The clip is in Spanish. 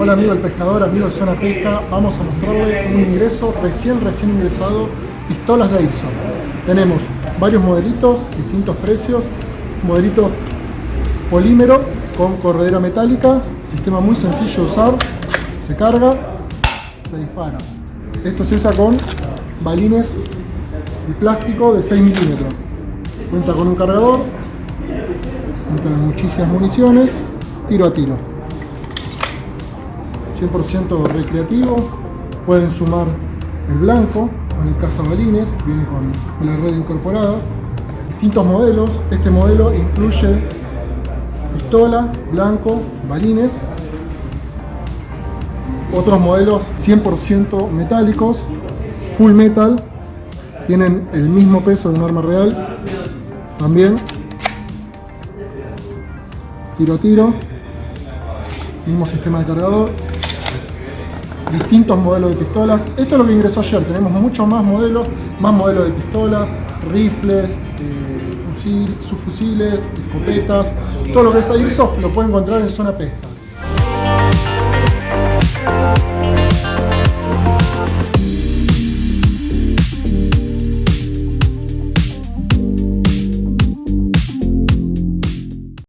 Hola amigo del pescador, amigo de Zona Pesca, vamos a mostrarle un ingreso recién, recién ingresado, pistolas de Airsoft. Tenemos varios modelitos, distintos precios, modelitos polímero con corredera metálica, sistema muy sencillo de usar, se carga, se dispara. Esto se usa con balines de plástico de 6 milímetros. Cuenta con un cargador, entran muchísimas municiones, tiro a tiro. 100% recreativo, pueden sumar el blanco con el cazabalines, viene con la red incorporada, distintos modelos, este modelo incluye pistola, blanco, balines, otros modelos 100% metálicos, full metal, tienen el mismo peso de un arma real, también tiro tiro, mismo sistema de cargador, distintos modelos de pistolas. Esto es lo que ingresó ayer, tenemos muchos más modelos, más modelos de pistola, rifles, eh, fusil, subfusiles, escopetas, todo lo que es Airsoft lo pueden encontrar en Zona Pesca.